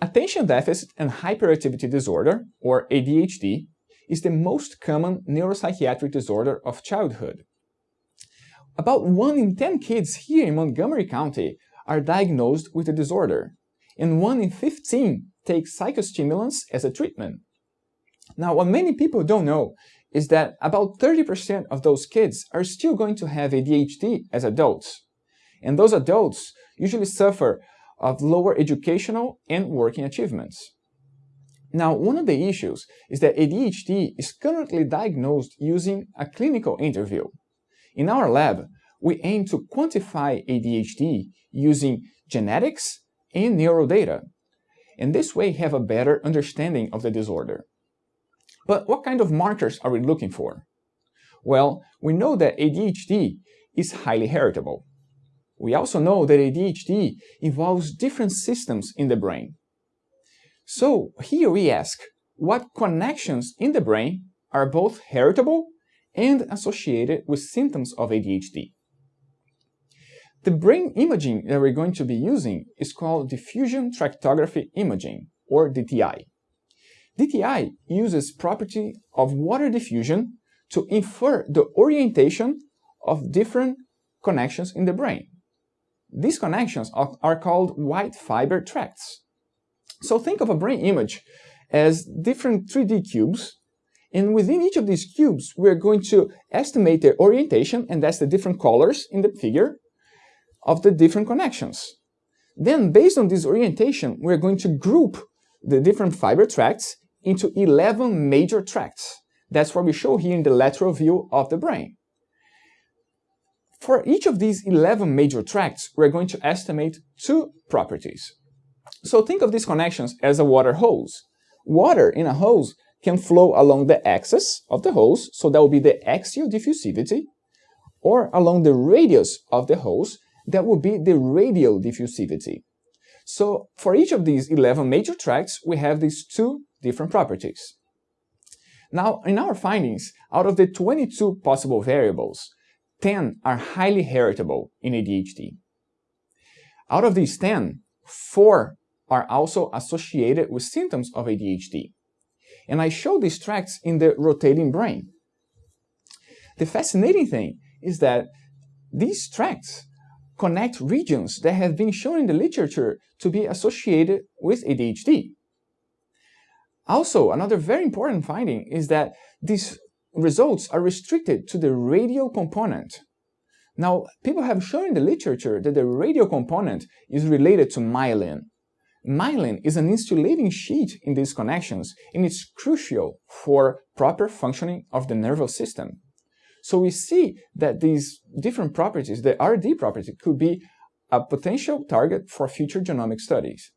Attention Deficit and Hyperactivity Disorder, or ADHD, is the most common neuropsychiatric disorder of childhood. About 1 in 10 kids here in Montgomery County are diagnosed with the disorder, and 1 in 15 take psychostimulants as a treatment. Now, what many people don't know is that about 30% of those kids are still going to have ADHD as adults. And those adults usually suffer of lower educational and working achievements. Now, one of the issues is that ADHD is currently diagnosed using a clinical interview. In our lab, we aim to quantify ADHD using genetics and neurodata, and this way have a better understanding of the disorder. But what kind of markers are we looking for? Well, we know that ADHD is highly heritable. We also know that ADHD involves different systems in the brain. So here we ask, what connections in the brain are both heritable and associated with symptoms of ADHD? The brain imaging that we're going to be using is called diffusion tractography imaging, or DTI. DTI uses property of water diffusion to infer the orientation of different connections in the brain. These connections are, called white fiber tracts. So think of a brain image as different 3D cubes and within each of these cubes, we're going to estimate their orientation, and that's the different colors in the figure, of the different connections. Then, based on this orientation, we're going to group the different fiber tracts into 11 major tracts. That's what we show here in the lateral view of the brain. For each of these 11 major tracts, we're going to estimate two properties. So think of these connections as a water hose. Water in a hose can flow along the axis of the hose, so that will be the axial diffusivity, or along the radius of the hose, that will be the radial diffusivity. So for each of these 11 major tracts, we have these two different properties. Now, in our findings, out of the 22 possible variables, 10 are highly heritable in ADHD. Out of these 10, 4 are also associated with symptoms of ADHD. And I show these tracts in the rotating brain. The fascinating thing is that these tracts connect regions that have been shown in the literature to be associated with ADHD. Also, another very important finding is that these results are restricted to the radial component. Now, people have shown in the literature that the radial component is related to myelin. Myelin is an insulating sheet in these connections and it's crucial for proper functioning of the nervous system. So we see that these different properties, the RD property, could be a potential target for future genomic studies.